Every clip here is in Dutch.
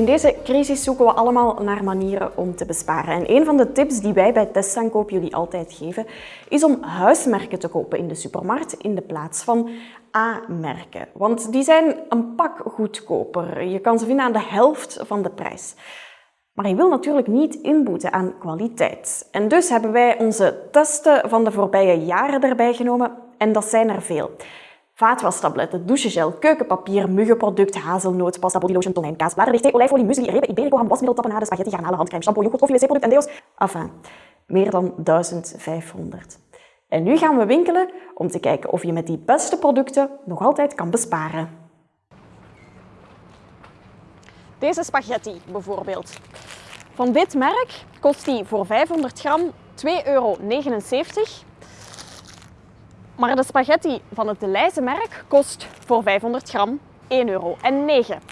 In deze crisis zoeken we allemaal naar manieren om te besparen. En een van de tips die wij bij Testaankoop jullie altijd geven, is om huismerken te kopen in de supermarkt in de plaats van A-merken. Want die zijn een pak goedkoper. Je kan ze vinden aan de helft van de prijs. Maar je wil natuurlijk niet inboeten aan kwaliteit. En dus hebben wij onze testen van de voorbije jaren erbij genomen en dat zijn er veel. Vaatwastabletten, douchegel, keukenpapier, muggenproduct, hazelnoot, pasta, bodylotion, tonijn, kaas, bladerdeeg, olijfolie, muesli, repen, iberico, ham, wasmiddel, spaghetti, garnalen, handcrème, shampoo, yoghurt, koffie, wc-product en deo's. Enfin, meer dan 1500. En nu gaan we winkelen om te kijken of je met die beste producten nog altijd kan besparen. Deze spaghetti bijvoorbeeld. Van dit merk kost die voor 500 gram 2,79 euro. Maar de spaghetti van het De Leijze merk kost voor 500 gram 1 euro. En 9. 1,70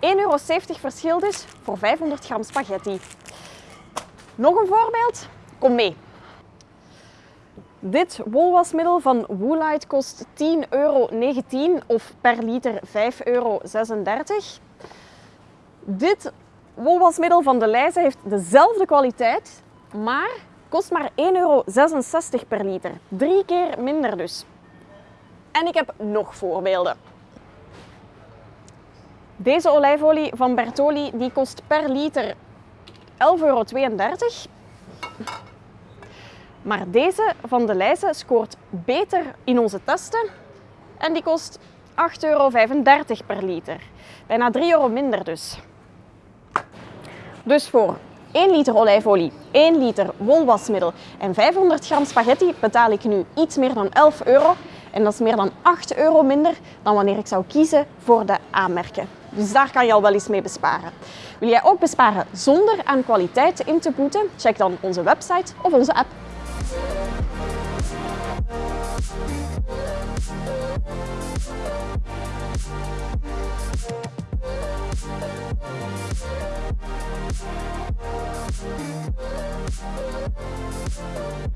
euro verschil dus voor 500 gram spaghetti. Nog een voorbeeld? Kom mee. Dit wolwasmiddel van Woolite kost 10,19 euro of per liter 5,36 euro. Dit wolwasmiddel van De heeft dezelfde kwaliteit, maar kost maar 1,66 euro per liter. Drie keer minder dus. En ik heb nog voorbeelden. Deze olijfolie van Bertoli die kost per liter 11,32 euro. Maar deze van de Leijze scoort beter in onze testen en die kost 8,35 euro per liter. Bijna 3 euro minder dus. Dus voor 1 liter olijfolie, 1 liter wolwasmiddel en 500 gram spaghetti betaal ik nu iets meer dan 11 euro. En dat is meer dan 8 euro minder dan wanneer ik zou kiezen voor de aanmerken. Dus daar kan je al wel eens mee besparen. Wil jij ook besparen zonder aan kwaliteit in te boeten? Check dan onze website of onze app. We'll be right back.